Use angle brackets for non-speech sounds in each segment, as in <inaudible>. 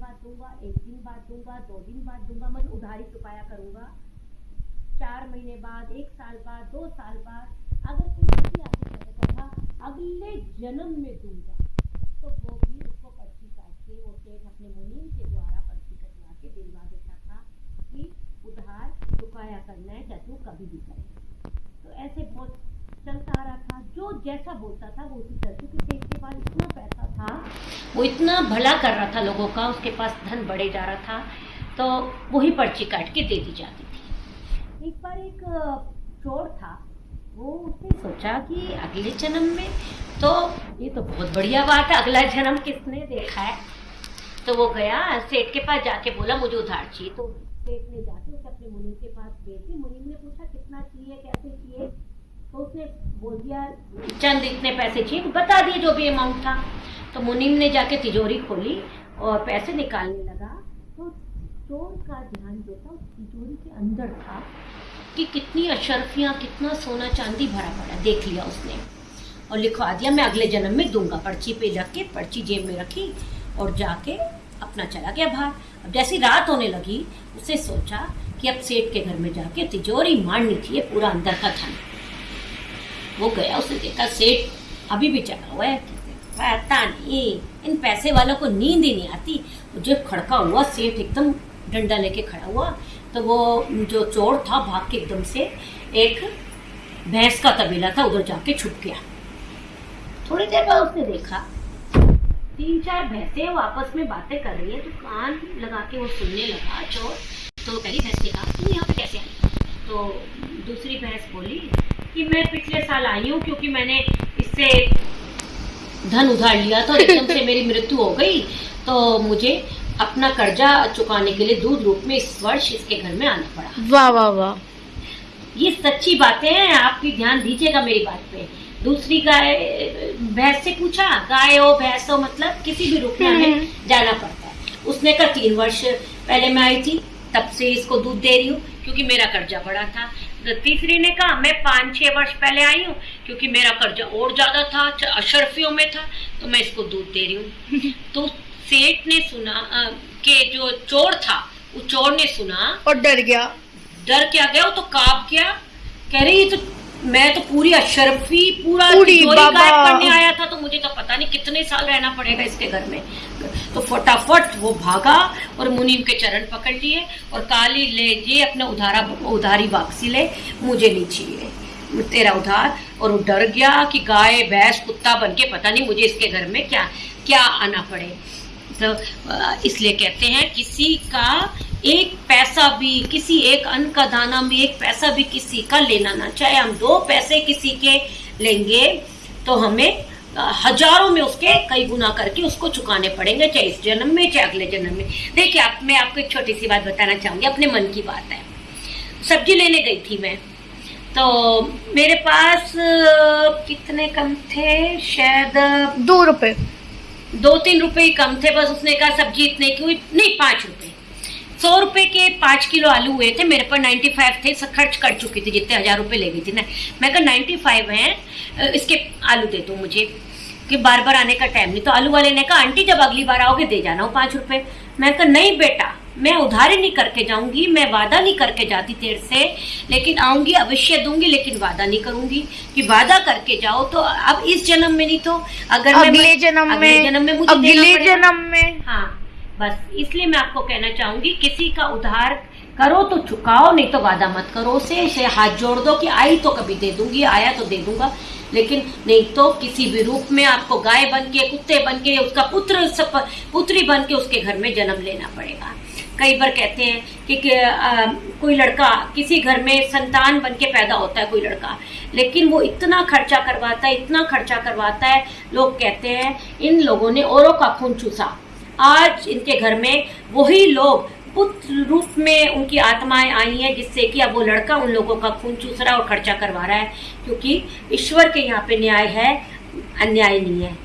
बाद दो दिन बाद दूँगा मतलब उधारी चुकाया करूँगा। चार महीने बाद, एक साल बाद, दो साल बाद, अगर कोई व्यक्ति आके कहता था अगले जन्म में दूँगा। तो वो भी उसको पर्ची काट के, वो सेठ अपने मुनीम के द्वारा पर्ची कटवा के दिलवा देता था कि उधार चुकाया करना है चाहे तू कभी भी करे तो ऐसे बहुत चलता रहा था। जो जैसा बोलता था वो उसी तरह क्योंकि सेठ के पास इतना पैसा था। वो इतना भला कर रहा था लोगों का उसके पास धन बढ़े जा रहा था तो वही पर्ची काट के दे दी जाती थी। एक बार एक चोर था वो उसने सोचा कि अगले जन्म में तो ये तो बहुत बढ़िया बात है अगला जन्म किसने देखा है? तो वो गया सेठ के पास जाके बोला मुझे उधार चाहिए तो। सेठ ने जाके उसे अपने मुनीम के पास भेज दी। मुनीम ने पूछा कितना चाहिए कैसे चाहिए? तो उसने बोल दिया, चंद इतने पैसे चाहिए, बता दिए जो भी अमाउंट था। तो मुनीम ने जाके तिजोरी खोली और पैसे निकालने लगा। तो चोर का ध्यान जो था, उस तिजोरी के अंदर था कि कितनी अशरफियाँ, कितना सोना चांदी भरा पड़ा, देख लिया उसने। और लिखवा दिया, मैं अगले जन्म में दूँगा। पर्ची पे रख के, पर्ची जेब में रखी और जाके अपना चला गया बाहर। अब जैसी रात होने लगी उसे सोचा कि अब सेठ के घर में जाके तिजोरी मारनी थी पूरा अंदर का धन। वो गया उसने देखा सेठ। अभी भी चला हुआ है। पता नहीं, इन पैसे वालों को नींद ही नहीं आती। जब खड़का हुआ, सेठ एकदम डंडा लेके खड़ा हुआ तो वो जो चोर था, भाग के एकदम से एक भैंस का तबेला था, उधर जाके छुप गया। थोड़ी देर बाद उसने देखा, तीन चार भैंसे आपस में बातें कर रही है तो कान लगा के वो सुनने लगा, चोर। तो पहली भैंस ने कहा, तुम यहाँ पे कैसे आई तो दूसरी भैंस बोली कि मैं पिछले साल आई हूँ क्योंकि मैंने इससे धन उधार लिया था एकदम से मेरी मृत्यु हो गई। तो मुझे अपना कर्जा चुकाने के लिए दूध रूप में इस वर्ष इसके घर में आना पड़ा। वाह वाह वाह। ये सच्ची बातें हैं आप भी ध्यान दीजिएगा मेरी बात पे। दूसरी गाय भैंस से पूछा गाय हो भैंस हो मतलब किसी भी रूप में हमें हम्म। जाना पड़ता है। उसने कहा तीन वर्ष पहले मैं आई थी तब से इसको दूध दे रही हूँ। क्योंकि मेरा कर्जा बड़ा था। तो तीसरी ने कहा मैं पाँच छह वर्ष पहले आई हूँ क्योंकि मेरा कर्जा और ज़्यादा था अशरफियों में था तो मैं इसको दूध दे रही हूँ। <laughs> तो सेठ ने सुना के जो चोर था वो चोर ने सुना और डर गया। डर क्या गया वो तो काप गया। कह रही ये तो मैं तो पूरी अशरफी पूरा पूरी। करने आया था तो मुझे तो पता नहीं कितने साल रहना पड़ेगा इसके घर में। तो फटाफट वो भागा और मुनीम के चरण पकड़ लिए और काली, ले, ये अपना उधारा, उधारी वापसी ले, मुझे नहीं चाहिए। तेरा उधार। और वो डर गया कि गाय, भैंस, कुत्ता बन के पता नहीं मुझे इसके घर में क्या क्या आना पड़े। तो इसलिए कहते हैं किसी का एक पैसा भी, किसी एक अन्न का दाना भी, एक पैसा भी किसी का लेना ना। चाहे हम दो पैसे किसी के लेंगे तो हमें हज़ारों में उसके कई गुना करके उसको चुकाने पड़ेंगे चाहे इस जन्म में चाहे अगले जन्म में। देखिए आप मैं आपको एक छोटी सी बात बताना चाहूँगी अपने मन की बात है। सब्ज़ी लेने गई थी मैं। तो मेरे पास कितने कम थे? शायद दो रुपए। दो तीन रुपए ही कम थे बस उसने कहा सब्ज़ी इतने की हुई नहीं पाँच रुपए। सौ रुपए के पाँच किलो आलू हुए थे मेरे पर नाइन्टी फाइव थे सब खर्च कर चुकी थी जितने हज़ार रुपए ले गई थी। ना मैं कहा नाइन्टी फाइव है इसके आलू दे दो मुझे कि बार बार आने का टाइम नहीं। तो आलू वाले ने कहा आंटी जब अगली बार आओगे दे जाना वो पाँच रुपए। मैं कहा नहीं बेटा मैं उधारी नहीं करके जाऊँगी मैं वादा नहीं करके जाती तेरे से लेकिन आऊँगी अवश्य दूँगी लेकिन वादा नहीं करूँगी कि वादा करके जाओ तो अब इस जन्म में नहीं तो अगर अगले जन्म अगले में जन्म में मुझे अगले जन्म में। हाँ। बस इसलिए मैं आपको कहना चाहूँगी किसी का उधार करो तो चुकाओ नहीं तो वादा मत करो उसे इसे हाथ जोड़ दो कि आई तो कभी दे दूँगी आया तो दे दूँगा। लेकिन नहीं तो किसी भी रूप में आपको गाय बन के कुत्ते बन के उसका पुत्र सप, पुत्री बन के उसके घर में जन्म लेना पड़ेगा। कई बार कहते हैं कि, कि आ, कोई लड़का किसी घर में संतान बन के पैदा होता है कोई लड़का लेकिन वो इतना खर्चा करवाता है इतना खर्चा करवाता है लोग कहते हैं इन लोगों ने औरों का खून चूसा। आज इनके घर में वही लोग पुत्र रूप में उनकी आत्माएँ आई हैं, जिससे कि अब वो लड़का उन लोगों का खून चूस रहा और खर्चा करवा रहा है, क्योंकि ईश्वर के यहाँ पे न्याय है, अन्याय नहीं है।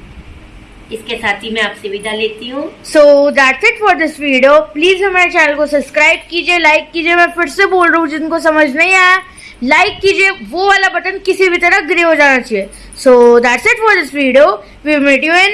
इसके साथ ही मैं आपसे विदा लेती हूँ। So that's it for this video please हमारे चैनल को सब्सक्राइब कीजिए लाइक कीजिए। मैं फिर से बोल रहा हूँ, जिनको समझ नहीं आया लाइक कीजिए। वो वाला बटन किसी भी तरह ग्रे हो जाना चाहिए। So that's it for this video we meet you in